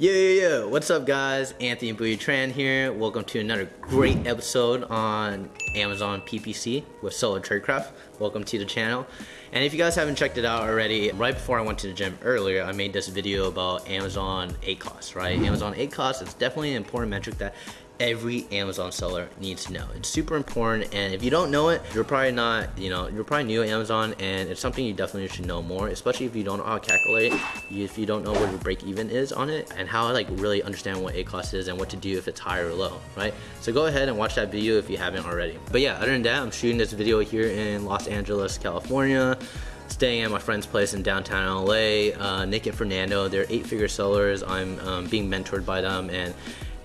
Yo, yo, yo, what's up guys? Anthony Booty Tran here. Welcome to another great episode on Amazon PPC with Solar Tradecraft. Welcome to the channel. And if you guys haven't checked it out already, right before I went to the gym earlier, I made this video about Amazon ACOS, right? Amazon ACOS is definitely an important metric that every Amazon seller needs to know. It's super important and if you don't know it, you're probably not, you know, you're probably new at Amazon and it's something you definitely should know more, especially if you don't know how to calculate, if you don't know what your break even is on it and how like really understand what ACOS is and what to do if it's high or low, right? So go ahead and watch that video if you haven't already. But yeah, other than that, I'm shooting this video here in Los Angeles, California staying at my friend's place in downtown LA. Uh, Nick and Fernando, they're eight figure sellers. I'm um, being mentored by them and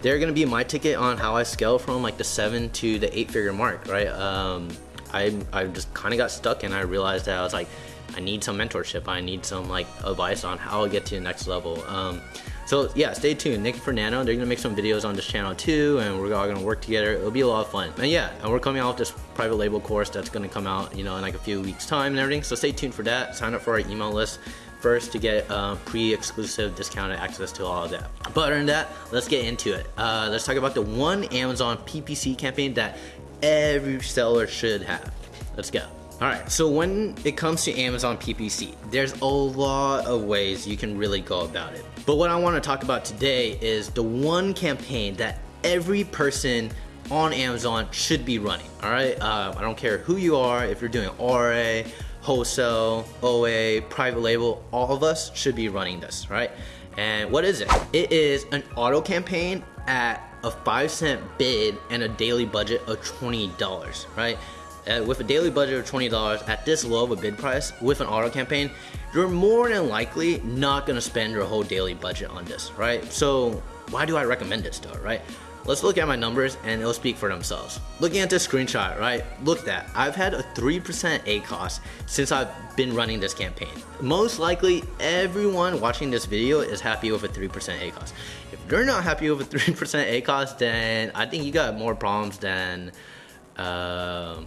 they're gonna be my ticket on how I scale from like the seven to the eight figure mark, right? Um, I, I just kind of got stuck and I realized that I was like, I need some mentorship. I need some like advice on how to get to the next level. Um, so yeah, stay tuned. Nick and Fernando, they're gonna make some videos on this channel too, and we're all gonna work together. It'll be a lot of fun. And yeah, and we're coming out with this private label course that's gonna come out, you know, in like a few weeks time and everything. So stay tuned for that. Sign up for our email list first to get uh, pre-exclusive discounted access to all of that. But other than that, let's get into it. Uh, let's talk about the one Amazon PPC campaign that every seller should have. Let's go. All right, so when it comes to Amazon PPC, there's a lot of ways you can really go about it. But what I wanna talk about today is the one campaign that every person on Amazon should be running, all right? Uh, I don't care who you are, if you're doing RA, wholesale, OA, private label, all of us should be running this, right? And what is it? It is an auto campaign at a five cent bid and a daily budget of $20, right? Uh, with a daily budget of $20 at this low of a bid price with an auto campaign, you're more than likely not gonna spend your whole daily budget on this, right? So why do I recommend this though, right? Let's look at my numbers and it'll speak for themselves. Looking at this screenshot, right? Look at that. I've had a 3% ACOS since I've been running this campaign. Most likely everyone watching this video is happy with a 3% ACOS. If you're not happy with a 3% ACOS, then I think you got more problems than, uh,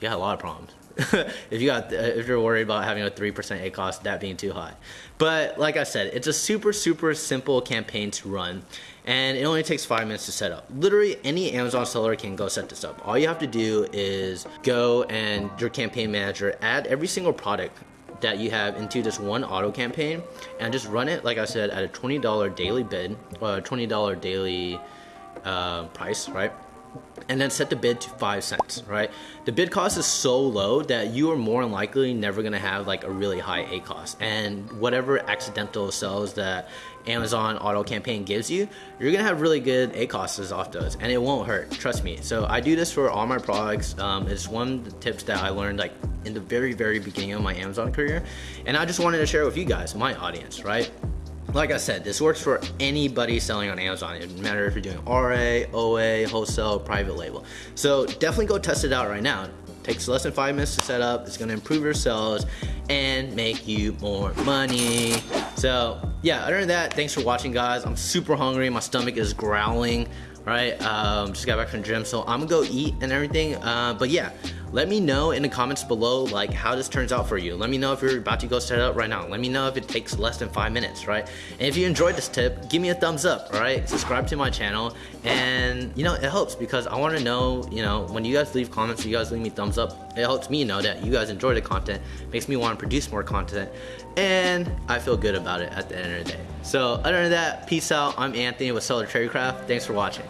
you got a lot of problems. if you got if you're worried about having a 3% ACOS that being too high. But like I said, it's a super super simple campaign to run and it only takes five minutes to set up. Literally any Amazon seller can go set this up. All you have to do is go and your campaign manager add every single product that you have into this one auto campaign and just run it like I said at a $20 daily bid or a $20 daily uh, price right and then set the bid to five cents, right? The bid cost is so low that you are more than likely never gonna have like a really high ACOS. And whatever accidental sales that Amazon auto campaign gives you, you're gonna have really good A costs off those and it won't hurt, trust me. So I do this for all my products. Um, it's one of the tips that I learned like in the very, very beginning of my Amazon career. And I just wanted to share with you guys, my audience, right? Like I said, this works for anybody selling on Amazon. It doesn't matter if you're doing RA, OA, wholesale, private label. So definitely go test it out right now. It takes less than five minutes to set up. It's gonna improve your sales and make you more money. So yeah, other than that, thanks for watching guys. I'm super hungry, my stomach is growling, right? Um, just got back from the gym, so I'm gonna go eat and everything. Uh, but yeah, let me know in the comments below like how this turns out for you. Let me know if you're about to go set it up right now. Let me know if it takes less than five minutes, right? And if you enjoyed this tip, give me a thumbs up, all right? Subscribe to my channel and you know, it helps because I wanna know, you know, when you guys leave comments, you guys leave me thumbs up, it helps me know that you guys enjoy the content, makes me wanna produce more content and I feel good about it at the end of the day. So other than that, peace out. I'm Anthony with Solar Tradecraft. Thanks for watching.